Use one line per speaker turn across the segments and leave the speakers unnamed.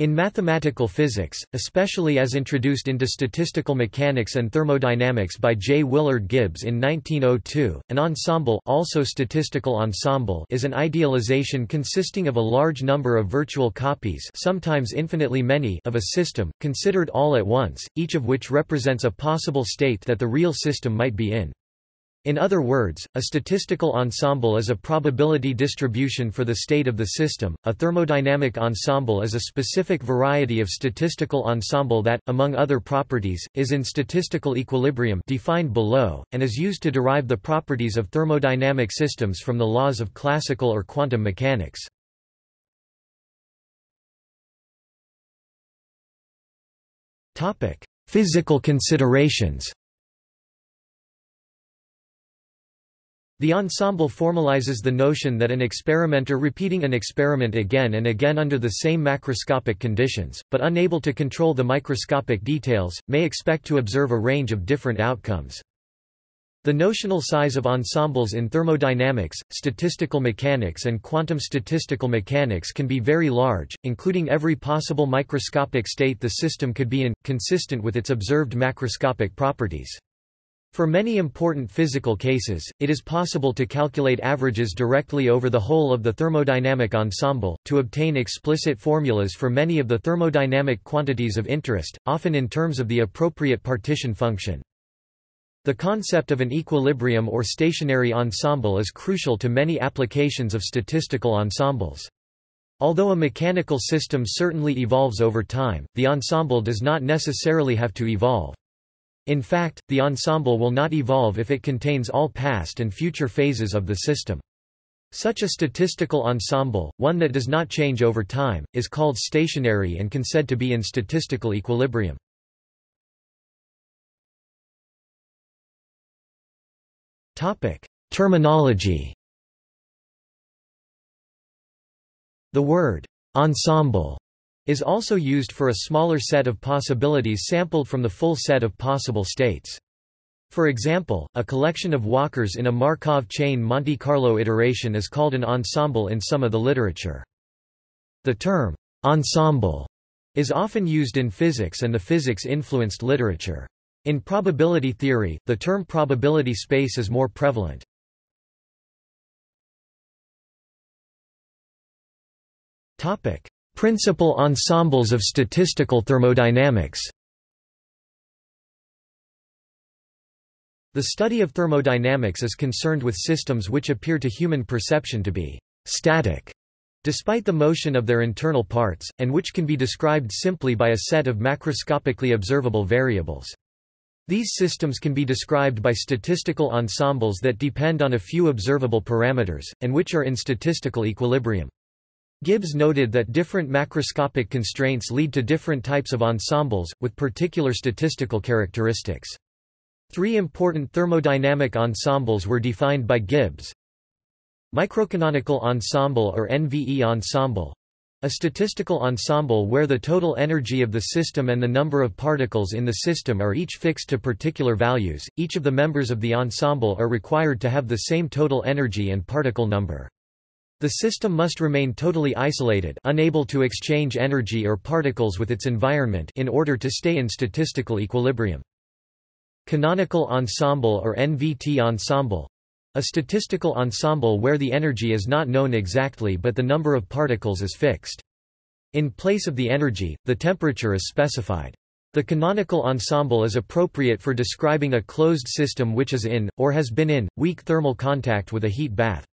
In mathematical physics, especially as introduced into statistical mechanics and thermodynamics by J. Willard Gibbs in 1902, an ensemble also statistical ensemble is an idealization consisting of a large number of virtual copies sometimes infinitely many of a system, considered all at once, each of which represents a possible state that the real system might be in. In other words, a statistical ensemble is a probability distribution for the state of the system. A thermodynamic ensemble is a specific variety of statistical ensemble that, among other properties, is in statistical equilibrium defined below, and is used to derive the properties of thermodynamic systems from the laws of classical or quantum mechanics. Physical considerations. The ensemble formalizes the notion that an experimenter repeating an experiment again and again under the same macroscopic conditions, but unable to control the microscopic details, may expect to observe a range of different outcomes. The notional size of ensembles in thermodynamics, statistical mechanics and quantum statistical mechanics can be very large, including every possible microscopic state the system could be in, consistent with its observed macroscopic properties. For many important physical cases, it is possible to calculate averages directly over the whole of the thermodynamic ensemble, to obtain explicit formulas for many of the thermodynamic quantities of interest, often in terms of the appropriate partition function. The concept of an equilibrium or stationary ensemble is crucial to many applications of statistical ensembles. Although a mechanical system certainly evolves over time, the ensemble does not necessarily have to evolve. In fact, the ensemble will not evolve if it contains all past and future phases of the system. Such a statistical ensemble, one that does not change over time, is called stationary and can said to be in statistical equilibrium. Topic: Terminology The word ensemble is also used for a smaller set of possibilities sampled from the full set of possible states. For example, a collection of walkers in a Markov chain Monte Carlo iteration is called an ensemble in some of the literature. The term, ensemble, is often used in physics and the physics-influenced literature. In probability theory, the term probability space is more prevalent. Topic: Principal ensembles of statistical thermodynamics The study of thermodynamics is concerned with systems which appear to human perception to be static, despite the motion of their internal parts, and which can be described simply by a set of macroscopically observable variables. These systems can be described by statistical ensembles that depend on a few observable parameters, and which are in statistical equilibrium. Gibbs noted that different macroscopic constraints lead to different types of ensembles, with particular statistical characteristics. Three important thermodynamic ensembles were defined by Gibbs. Microcanonical ensemble or NVE ensemble a statistical ensemble where the total energy of the system and the number of particles in the system are each fixed to particular values, each of the members of the ensemble are required to have the same total energy and particle number. The system must remain totally isolated unable to exchange energy or particles with its environment in order to stay in statistical equilibrium. Canonical ensemble or NVT ensemble a statistical ensemble where the energy is not known exactly but the number of particles is fixed. In place of the energy, the temperature is specified. The canonical ensemble is appropriate for describing a closed system which is in, or has been in, weak thermal contact with a heat bath.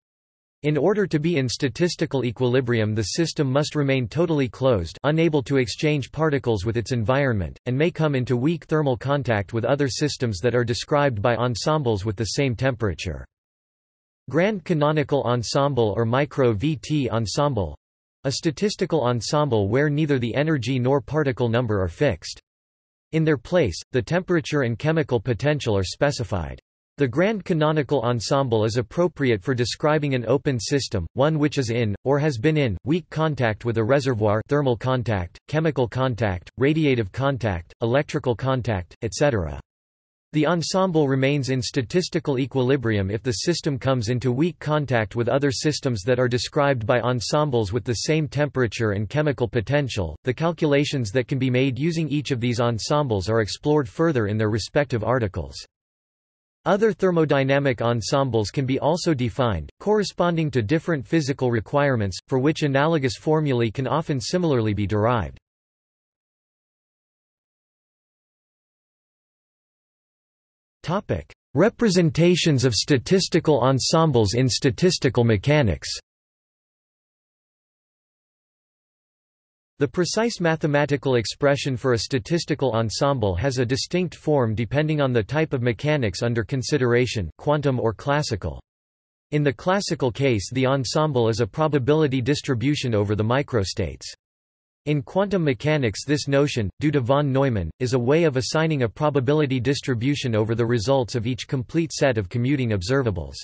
In order to be in statistical equilibrium the system must remain totally closed unable to exchange particles with its environment, and may come into weak thermal contact with other systems that are described by ensembles with the same temperature. Grand canonical ensemble or micro-VT ensemble a statistical ensemble where neither the energy nor particle number are fixed. In their place, the temperature and chemical potential are specified. The grand canonical ensemble is appropriate for describing an open system, one which is in, or has been in, weak contact with a reservoir thermal contact, chemical contact, radiative contact, electrical contact, etc. The ensemble remains in statistical equilibrium if the system comes into weak contact with other systems that are described by ensembles with the same temperature and chemical potential. The calculations that can be made using each of these ensembles are explored further in their respective articles. Other thermodynamic ensembles can be also defined, corresponding to different physical requirements, for which analogous formulae can often similarly be derived. Representations of statistical ensembles in statistical mechanics. The precise mathematical expression for a statistical ensemble has a distinct form depending on the type of mechanics under consideration quantum or classical. In the classical case the ensemble is a probability distribution over the microstates. In quantum mechanics this notion, due to von Neumann, is a way of assigning a probability distribution over the results of each complete set of commuting observables.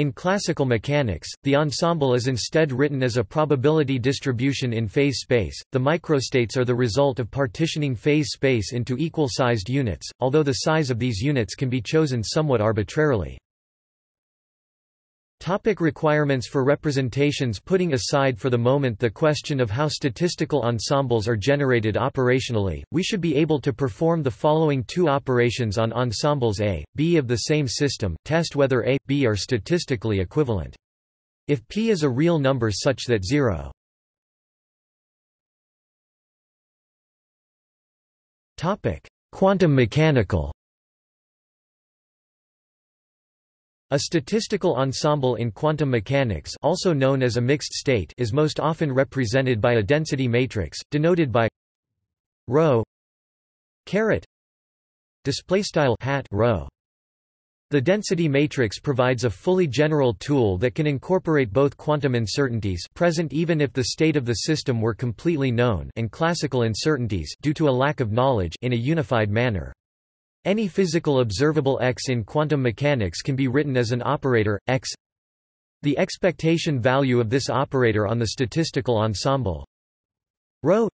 In classical mechanics, the ensemble is instead written as a probability distribution in phase space. The microstates are the result of partitioning phase space into equal-sized units, although the size of these units can be chosen somewhat arbitrarily. Topic requirements for representations Putting aside for the moment the question of how statistical ensembles are generated operationally, we should be able to perform the following two operations on ensembles A, B of the same system, test whether A, B are statistically equivalent. If P is a real number such that 0 Quantum mechanical A statistical ensemble in quantum mechanics also known as a mixed state is most often represented by a density matrix, denoted by ρ caret hat. The density matrix provides a fully general tool that can incorporate both quantum uncertainties present even if the state of the system were completely known and classical uncertainties due to a lack of knowledge in a unified manner. Any physical observable x in quantum mechanics can be written as an operator, x. The expectation value of this operator on the statistical ensemble. Rho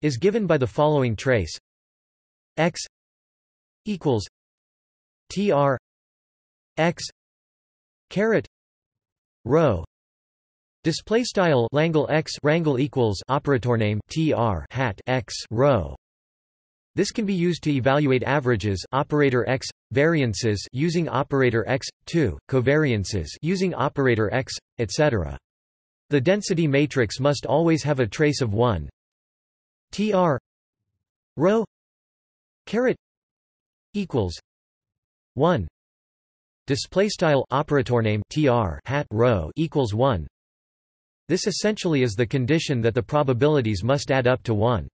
is given by the following trace. X equals tr x caret rho display style x rangle equals operator name tr hat x this can be used to evaluate averages operator x, variances using operator x, 2, covariances using operator x, etc. The density matrix must always have a trace of 1 tr rho caret equals 1 display style operator name tr hat rho equals 1 this essentially is the condition that the probabilities must add up to 1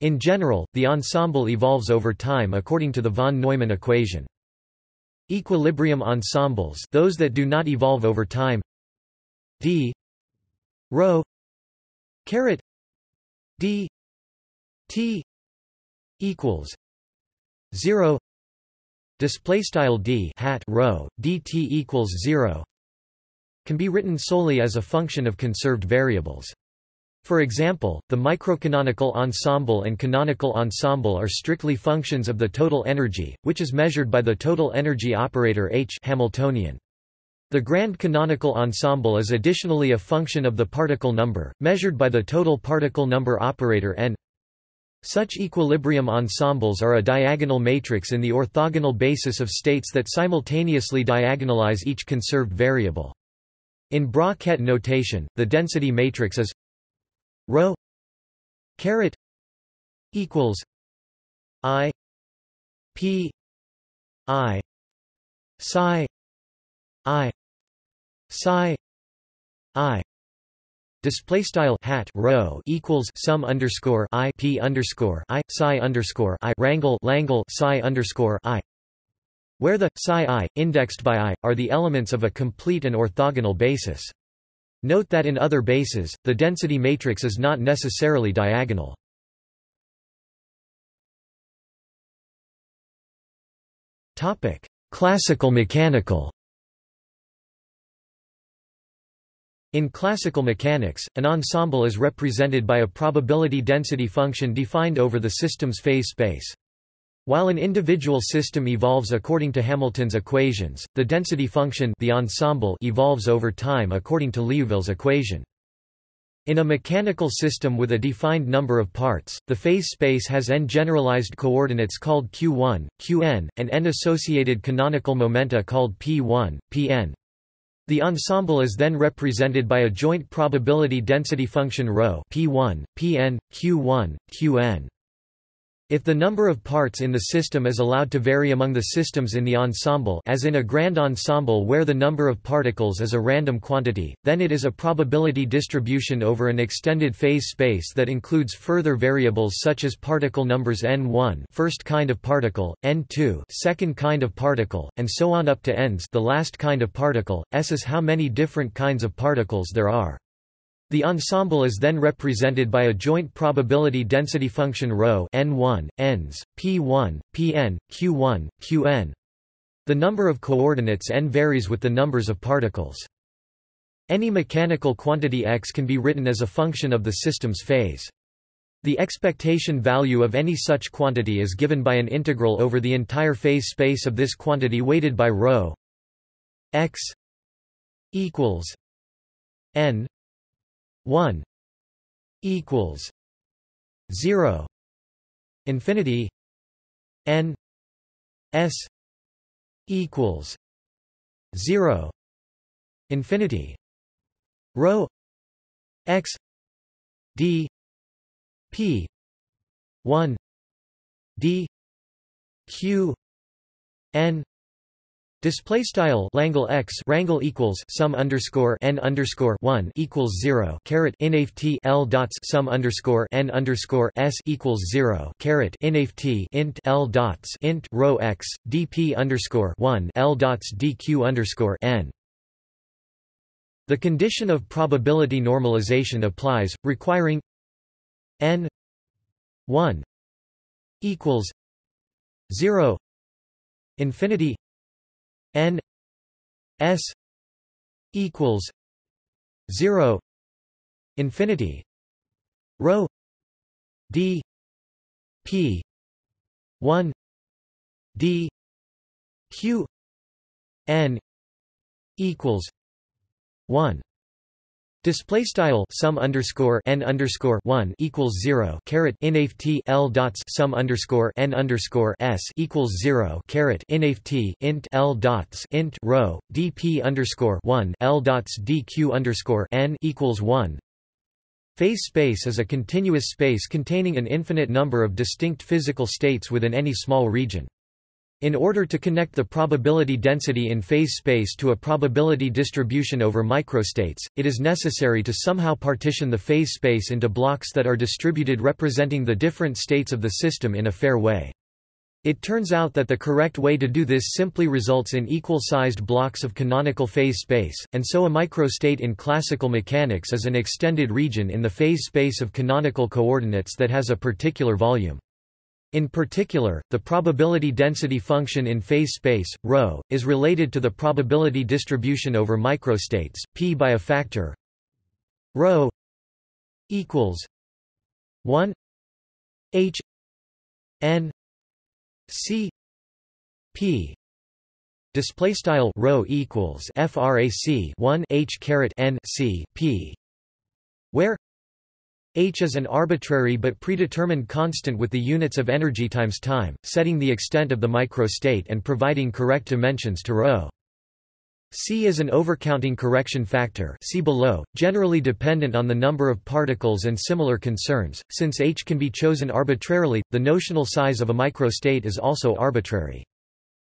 in general, the ensemble evolves over time according to the von Neumann equation. Equilibrium ensembles those that do not evolve over time d rho caret d t equals 0 display style d hat rho dt equals 0 can be written solely as a function of conserved variables for example, the microcanonical ensemble and canonical ensemble are strictly functions of the total energy, which is measured by the total energy operator H Hamiltonian. The grand canonical ensemble is additionally a function of the particle number, measured by the total particle number operator n. Such equilibrium ensembles are a diagonal matrix in the orthogonal basis of states that simultaneously diagonalize each conserved variable. In Bra-Ket notation, the density matrix is rho caret equals i p i psi i psi i Display style hat rho equals sum underscore i p underscore i psi underscore i rangle langle psi underscore i, where the psi i indexed by i are the elements of a complete and orthogonal basis. Note that in other bases, the density matrix is not necessarily diagonal. Topic: Classical mechanical In classical mechanics, an ensemble is represented by a probability density function defined over the system's phase space. While an individual system evolves according to Hamilton's equations, the density function the ensemble evolves over time according to Liouville's equation. In a mechanical system with a defined number of parts, the phase space has n generalized coordinates called q1, qn, and n associated canonical momenta called p1, pn. The ensemble is then represented by a joint probability density function ρ p1, pn, q1, qn. If the number of parts in the system is allowed to vary among the systems in the ensemble as in a grand ensemble where the number of particles is a random quantity, then it is a probability distribution over an extended phase space that includes further variables such as particle numbers n1 first kind of particle, n2 second kind of particle, and so on up to n's the last kind of particle, s is how many different kinds of particles there are. The ensemble is then represented by a joint probability density function ρ n1, n's, p1, pn, q1, qn. The number of coordinates n varies with the numbers of particles. Any mechanical quantity x can be written as a function of the system's phase. The expectation value of any such quantity is given by an integral over the entire phase space of this quantity weighted by ρ x equals n 1 equals 0 infinity n s equals 0 infinity rho x d p 1 d q n Display style Langle x rangle equals sum underscore n underscore one equals zero caret inft l dots sum underscore n underscore s equals zero caret inft int l dots int rho x dp underscore one l dots dq underscore n. The condition of probability normalization applies, requiring n one equals zero infinity n s equals 0 infinity rho d p 1 d q n equals 1 Display style sum underscore n underscore one equals zero caret inft l dots sum underscore n underscore s equals zero caret inft int l dots int rho dp underscore one l dots dq underscore n equals one. Phase space is a continuous space containing an infinite number of distinct physical states within any small region. In order to connect the probability density in phase space to a probability distribution over microstates, it is necessary to somehow partition the phase space into blocks that are distributed representing the different states of the system in a fair way. It turns out that the correct way to do this simply results in equal-sized blocks of canonical phase space, and so a microstate in classical mechanics is an extended region in the phase space of canonical coordinates that has a particular volume. In particular, the probability density function in phase space, ρ, is related to the probability distribution over microstates, p by a factor. Ρ equals 1 h n c p. Display style rho equals frac 1 h caret n c p where h is an arbitrary but predetermined constant with the units of energy times time, setting the extent of the microstate and providing correct dimensions to ρ. C is an overcounting correction factor see below, generally dependent on the number of particles and similar concerns. Since H can be chosen arbitrarily, the notional size of a microstate is also arbitrary.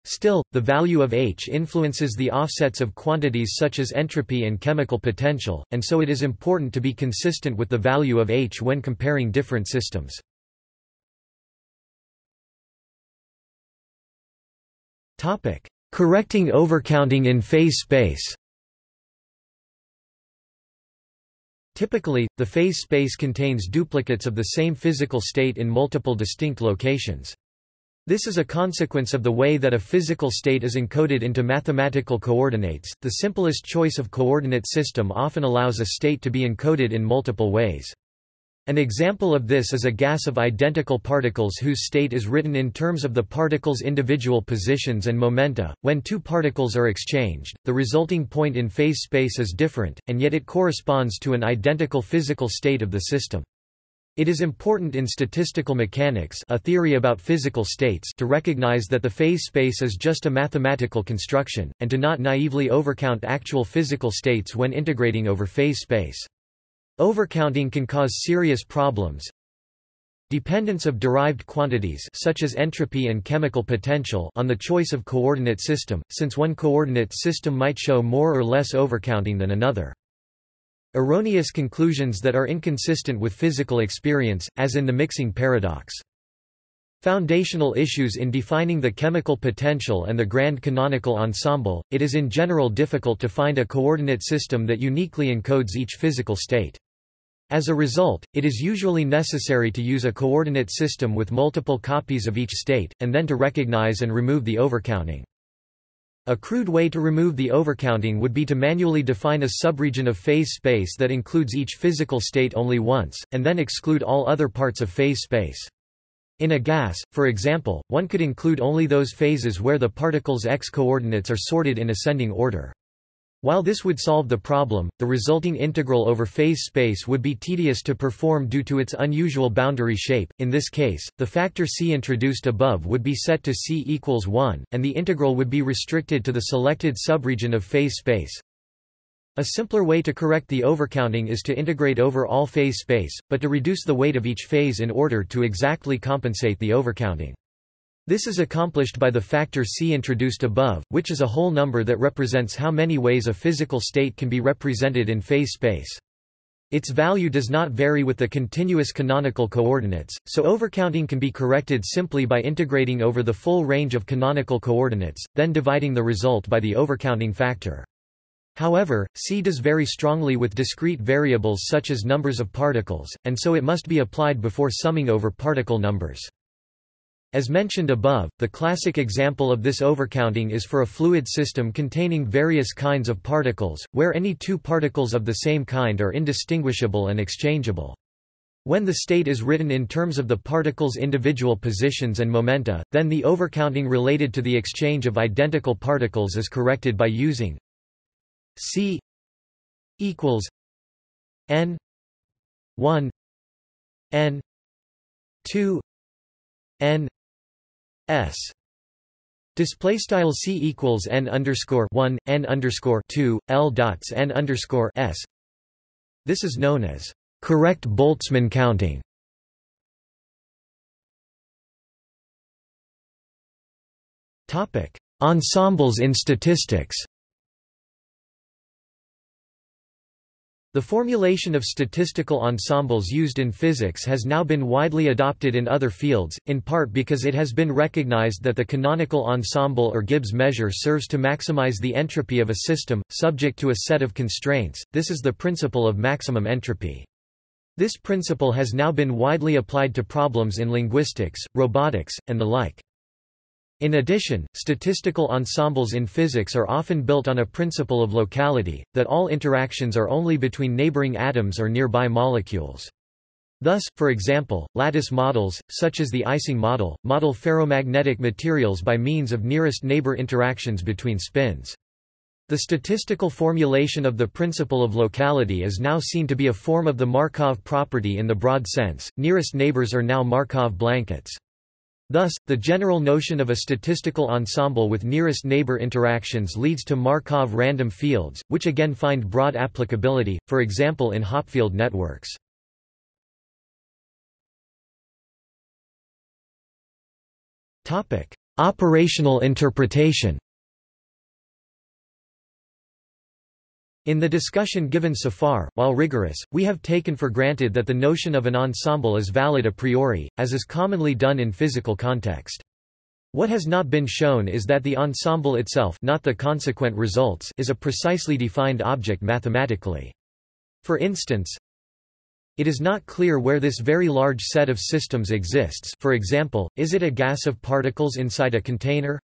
Still, the value of H influences the offsets of quantities such as entropy and chemical potential, and so it is important to be consistent with the value of H when comparing different systems. Correcting overcounting in phase space Typically, the phase space contains duplicates of the same physical state in multiple distinct locations. This is a consequence of the way that a physical state is encoded into mathematical coordinates. The simplest choice of coordinate system often allows a state to be encoded in multiple ways. An example of this is a gas of identical particles whose state is written in terms of the particle's individual positions and momenta. When two particles are exchanged, the resulting point in phase space is different, and yet it corresponds to an identical physical state of the system. It is important in statistical mechanics a theory about physical states to recognize that the phase space is just a mathematical construction, and to not naively overcount actual physical states when integrating over phase space. Overcounting can cause serious problems. Dependence of derived quantities such as entropy and chemical potential on the choice of coordinate system, since one coordinate system might show more or less overcounting than another. Erroneous conclusions that are inconsistent with physical experience, as in the mixing paradox. Foundational issues in defining the chemical potential and the grand canonical ensemble, it is in general difficult to find a coordinate system that uniquely encodes each physical state. As a result, it is usually necessary to use a coordinate system with multiple copies of each state, and then to recognize and remove the overcounting. A crude way to remove the overcounting would be to manually define a subregion of phase space that includes each physical state only once, and then exclude all other parts of phase space. In a gas, for example, one could include only those phases where the particle's x-coordinates are sorted in ascending order. While this would solve the problem, the resulting integral over phase space would be tedious to perform due to its unusual boundary shape. In this case, the factor c introduced above would be set to c equals 1, and the integral would be restricted to the selected subregion of phase space. A simpler way to correct the overcounting is to integrate over all phase space, but to reduce the weight of each phase in order to exactly compensate the overcounting. This is accomplished by the factor c introduced above, which is a whole number that represents how many ways a physical state can be represented in phase space. Its value does not vary with the continuous canonical coordinates, so overcounting can be corrected simply by integrating over the full range of canonical coordinates, then dividing the result by the overcounting factor. However, C does vary strongly with discrete variables such as numbers of particles, and so it must be applied before summing over particle numbers. As mentioned above, the classic example of this overcounting is for a fluid system containing various kinds of particles, where any two particles of the same kind are indistinguishable and exchangeable. When the state is written in terms of the particle's individual positions and momenta, then the overcounting related to the exchange of identical particles is corrected by using C equals n 1 n 2 n S display style c equals n underscore 1 n underscore 2 l dots n underscore s. This is known as correct Boltzmann counting. Topic: Ensembles in statistics. The formulation of statistical ensembles used in physics has now been widely adopted in other fields, in part because it has been recognized that the canonical ensemble or Gibbs measure serves to maximize the entropy of a system, subject to a set of constraints. This is the principle of maximum entropy. This principle has now been widely applied to problems in linguistics, robotics, and the like. In addition, statistical ensembles in physics are often built on a principle of locality, that all interactions are only between neighboring atoms or nearby molecules. Thus, for example, lattice models, such as the Ising model, model ferromagnetic materials by means of nearest neighbor interactions between spins. The statistical formulation of the principle of locality is now seen to be a form of the Markov property in the broad sense. Nearest neighbors are now Markov blankets. Thus, the general notion of a statistical ensemble with nearest neighbor interactions leads to Markov random fields, which again find broad applicability, for example in Hopfield networks. Operational interpretation In the discussion given so far, while rigorous, we have taken for granted that the notion of an ensemble is valid a priori, as is commonly done in physical context. What has not been shown is that the ensemble itself not the consequent results is a precisely defined object mathematically. For instance, It is not clear where this very large set of systems exists for example, is it a gas of particles inside a container?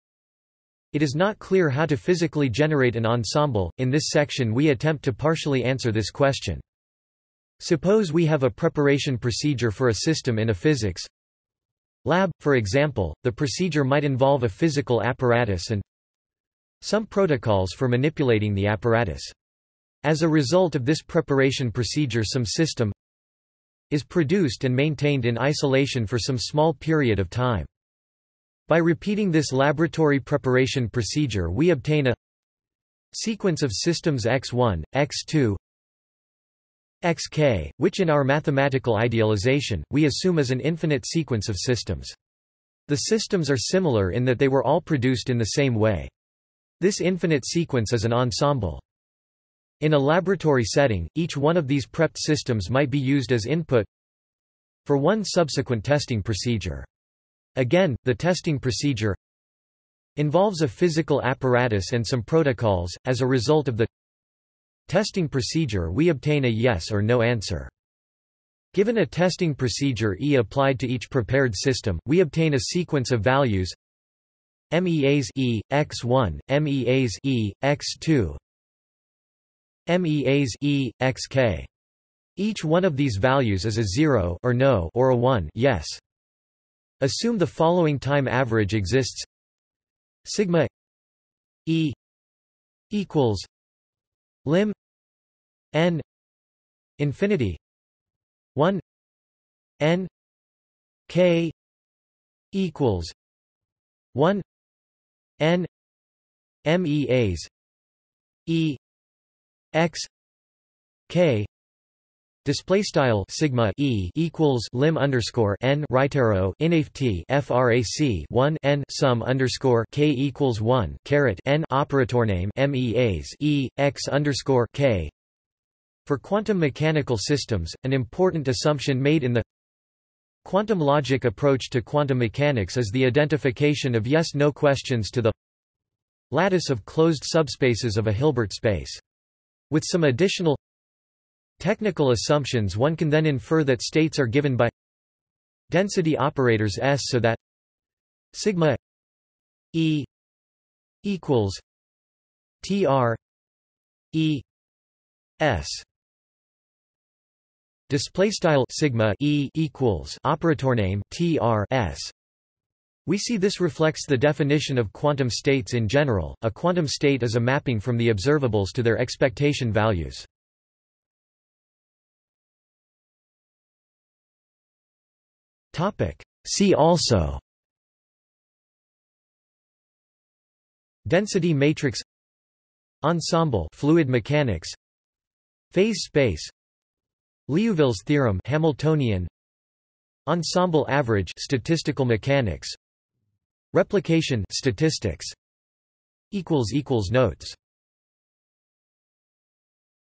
It is not clear how to physically generate an ensemble. In this section we attempt to partially answer this question. Suppose we have a preparation procedure for a system in a physics lab, for example, the procedure might involve a physical apparatus and some protocols for manipulating the apparatus. As a result of this preparation procedure some system is produced and maintained in isolation for some small period of time. By repeating this laboratory preparation procedure we obtain a sequence of systems x1, x2, xk, which in our mathematical idealization, we assume is an infinite sequence of systems. The systems are similar in that they were all produced in the same way. This infinite sequence is an ensemble. In a laboratory setting, each one of these prepped systems might be used as input for one subsequent testing procedure. Again, the testing procedure involves a physical apparatus and some protocols. As a result of the testing procedure we obtain a yes or no answer. Given a testing procedure E applied to each prepared system, we obtain a sequence of values MEAs E, x1, MEAs E, x2, MEAs E, xk. Each one of these values is a 0 or no or a 1 yes. Assume the following time average exists. Sigma E equals lim n infinity 1 n k equals 1 n meas e x k Display style sigma e equals lim underscore n right arrow inft frac 1 n sum underscore k equals 1 caret n operator name meas e x underscore k. For quantum mechanical systems, an important assumption made in the quantum logic approach to quantum mechanics is the identification of yes-no questions to the lattice of closed subspaces of a Hilbert space. With some additional technical assumptions one can then infer that states are given by density operators S so that sigma E equals TR E S display style sigma E equals operator name TR S we see this reflects the definition of quantum states in general. A quantum state is a mapping from the observables to their expectation values. See also. Density matrix. Ensemble. Fluid mechanics. Phase space. Liouville's theorem. Hamiltonian. Ensemble average. Statistical mechanics. Replication. Statistics. Equals equals notes